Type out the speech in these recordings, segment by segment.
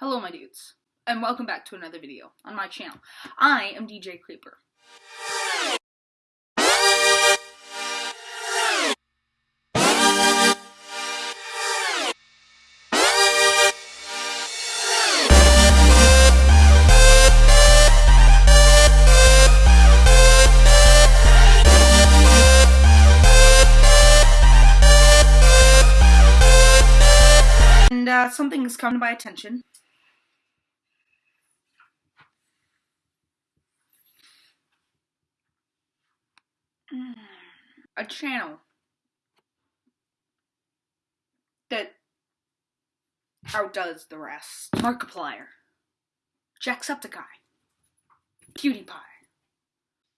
Hello my dudes, and welcome back to another video on my channel. I am DJ Creeper. And uh, something has come to my attention. A channel that outdoes the rest. Markiplier, Jacksepticeye, PewDiePie,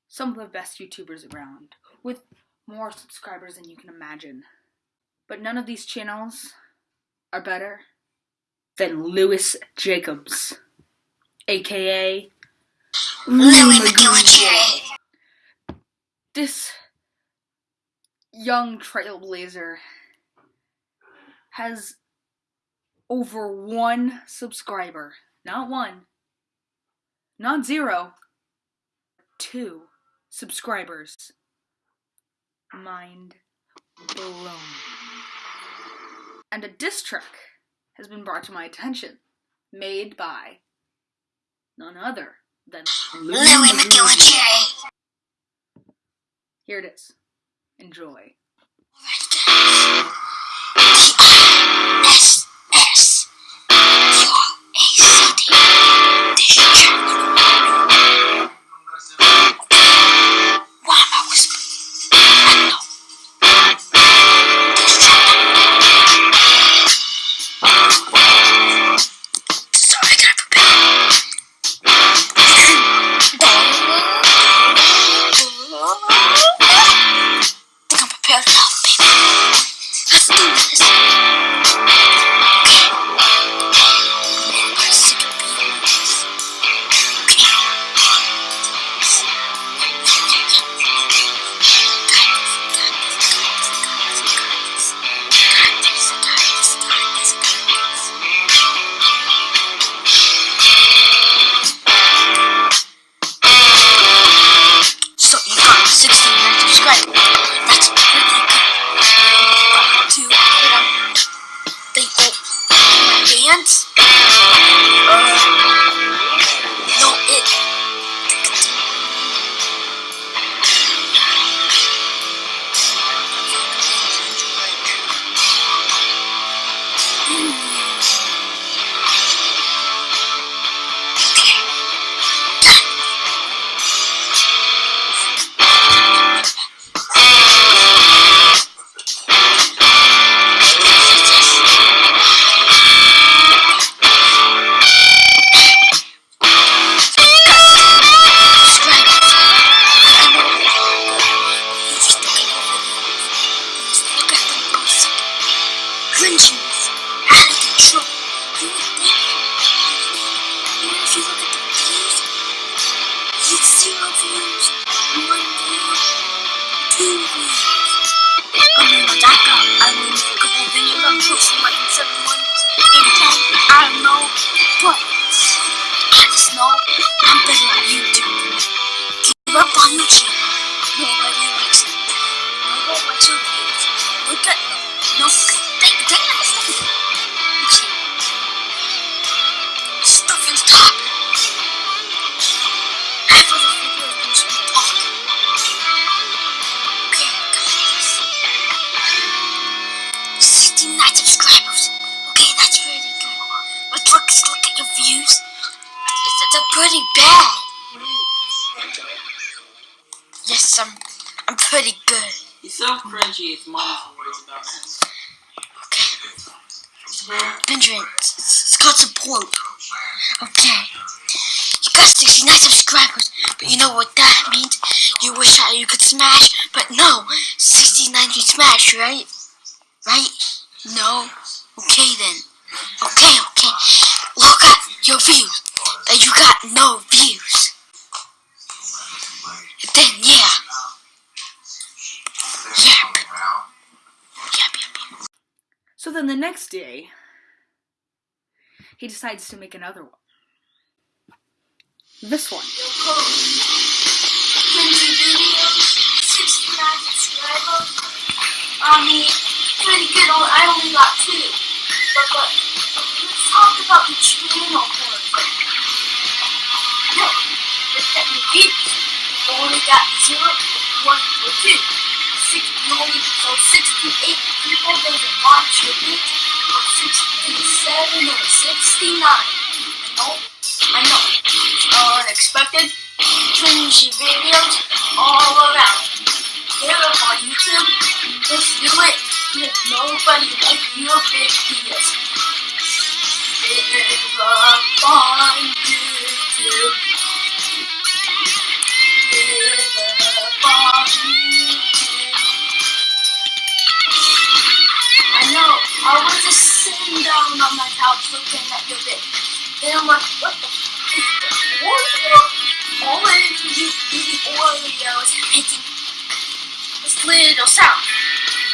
some of the best YouTubers around, with more subscribers than you can imagine. But none of these channels are better than Lewis Jacobs, aka Louis McGillicuddy. This young trailblazer has over one subscriber. Not one, not zero, two subscribers. Mind blown. And a diss track has been brought to my attention, made by none other than Louis McGillicuddy. Here it is. Enjoy. Subscribers. Zero pretty bad. Yes, I'm, I'm pretty good. He's so cringy, his mom's worries about him. Okay. Benjamin, it's, it's got support. Okay. You got 69 subscribers, but you know what that means? You wish that you could smash, but no. 69 you smash, right? Right? No? Okay then. Okay, okay. Look at your views. That you got no views. Then yeah. Yep. Yep, yep, yep. So then the next day, he decides to make another one. This one. Yo, Cody. Cringy videos, 69 subscribers. I mean, pretty good. I only got two. But, but, let's talk about the channel the technique only got zero, one, or two. Six, you only, so 68 people doesn't watch your video, or 67 or 69. I know, I know. It's unexpected, cringy videos all around. Get up on YouTube, just do it. If nobody like your big videos. Sitting on my couch looking at your vid. Then I'm like, what the f- is this Oreo? Orange, you eating Oreos and making this little sound.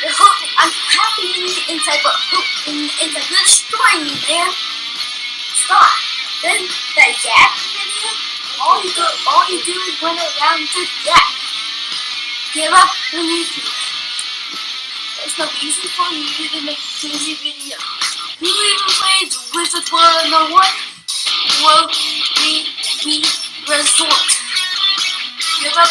Hurt me. I'm happy in the inside, but hurt in the inside. You're destroying me, man. Stop. Then the yak video, all you do, all you do is run around to yak. Give up on YouTube. There's no reason for you to make crazy videos. Plays Wizard 101? Will we be resort? Give up.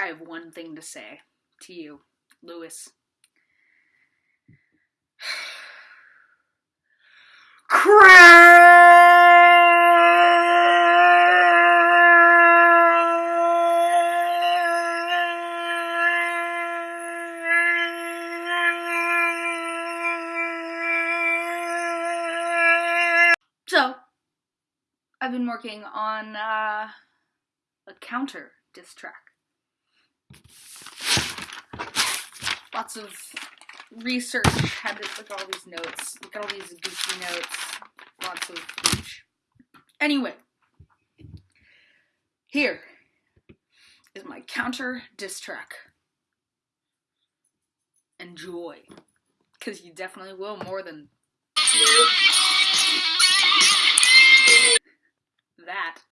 I have one thing to say to you, Lewis. So, I've been working on uh, a counter diss track. Lots of research, had to look at all these notes, look at all these goofy notes, lots of gooch. Anyway, here is my counter diss track. Enjoy. Because you definitely will more than that.